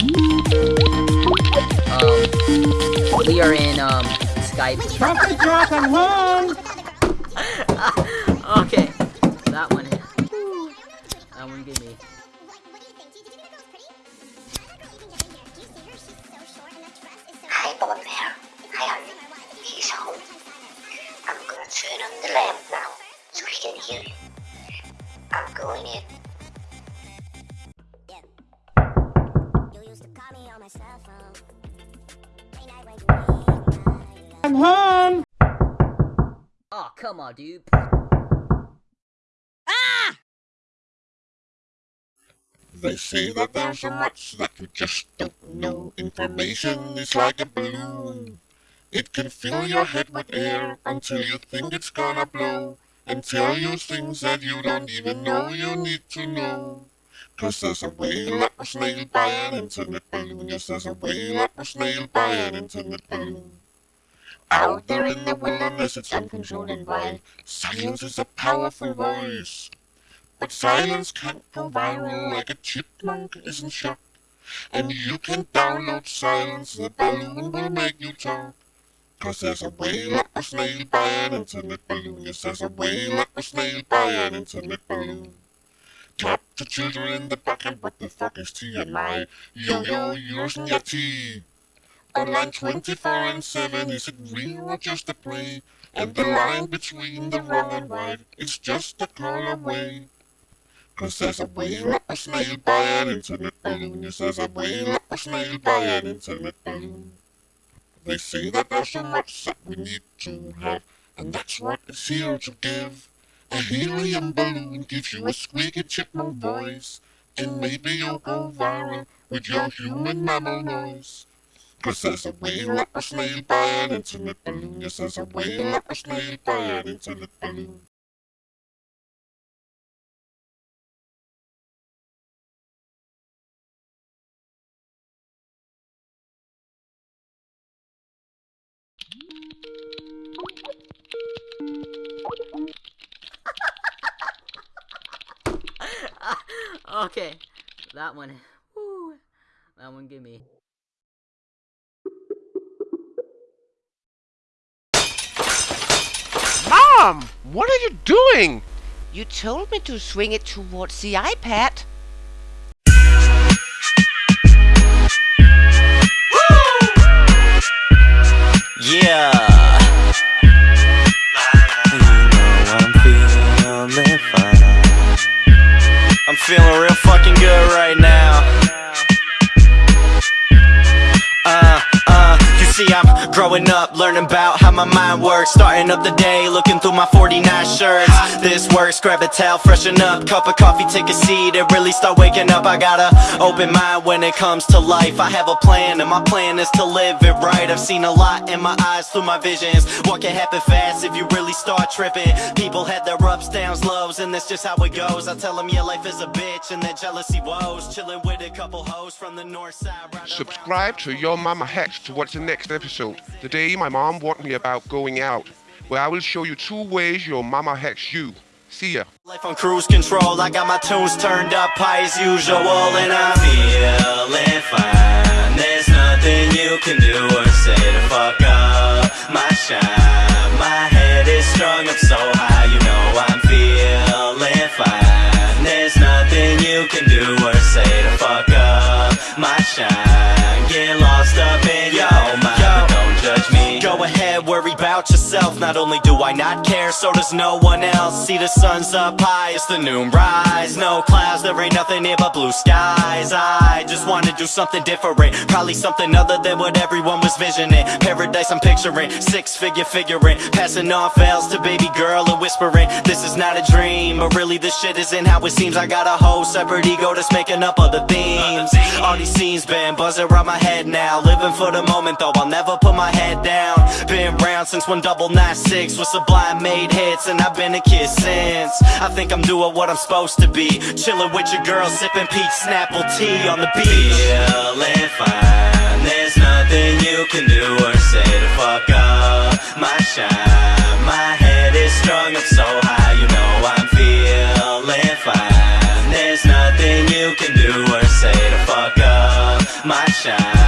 Um, we are in, um, Skype. Trumpet Jack and one! okay, that one. That one gave me. Hi, Bob Bear. Hi, honey. He's home. I'm gonna turn on the lamp now so he can hear you. I'm going in. And home! Oh, come on, dude. Ah! They say that there's so much that you just don't know. Information is like a balloon. It can fill your head with air until you think it's gonna blow. And tell you things that you don't even know you need to know. Cause there's a whale that was nailed by an internet balloon. Yes, there's a whale that was nailed by an internet balloon. Out there in the wilderness, it's uncontrolled and wild. Silence is a powerful voice. But silence can't go viral like a chipmunk isn't shot. And you can download silence, the balloon will make you talk. Cause there's a whale that was nailed by an internet balloon. Yes, there's a whale that was nailed by an internet balloon. Clap to children in the and what the fuck is TMI? Yo yo, yours and your tea. Online 24 and 7, is it real or just a play? And the line between the wrong and right is just a call away. Cause there's a whale that was nailed by an internet balloon. Yes, there's a whale that was nailed by an internet balloon. They say that there's so much that we need to have, and that's what is here to give. A helium balloon gives you a squeaky chipmunk voice, and maybe you'll go viral with your human mammal noise. Cause there's a whale that was nailed by an internet balloon. Yes, there's a whale that was nailed by an internet balloon. Okay, that one. Woo, that one give me. Mom! What are you doing? You told me to swing it towards the iPad. Feeling real fucking good right now. Growing up, learning about how my mind works. Starting up the day, looking through my 49 shirts. This works, grab a towel, freshen up. Cup of coffee, take a seat, and really start waking up. I got a open mind when it comes to life. I have a plan, and my plan is to live it right. I've seen a lot in my eyes through my visions. What can happen fast if you really start tripping? People had their ups, downs, lows, and that's just how it goes. I tell them your life is a bitch, and that jealousy woes. Chilling with a couple hoes from the north side right Subscribe to Your Mama Hex to watch the next episode. Today, my mom warned me about going out, where I will show you two ways your mama hex you. See ya. Life on cruise control, I got my tunes turned up high as usual And I'm feeling fine There's nothing you can do or say to fuck up my shine My head is strung up so high, you know I'm feeling fine There's nothing you can do or say to fuck up my shine Not only do I not care, so does no one else. See the sun's up high, it's the noon rise. No clouds, there ain't nothing here but blue skies. I just wanna do something different Probably something other than what everyone was visioning. Paradise I'm picturing, six figure figuring. Passing off L's to baby girl and whispering This is not a dream, but really this shit isn't how it seems. I got a whole separate ego that's making up other themes. All these scenes been buzzing around my head now. Living for the moment though, I'll never put my head down. Been round since one double nine six with Sublime made hits And I've been a kid since. I think I'm doing what I'm supposed to be. Chilling with your girl, sipping peach snapple tea on the beach. Feeling fine, there's nothing you can do or say to fuck up my shine. My head is strung up so high, you know I'm feeling fine. There's nothing you can do or say to fuck up my shine.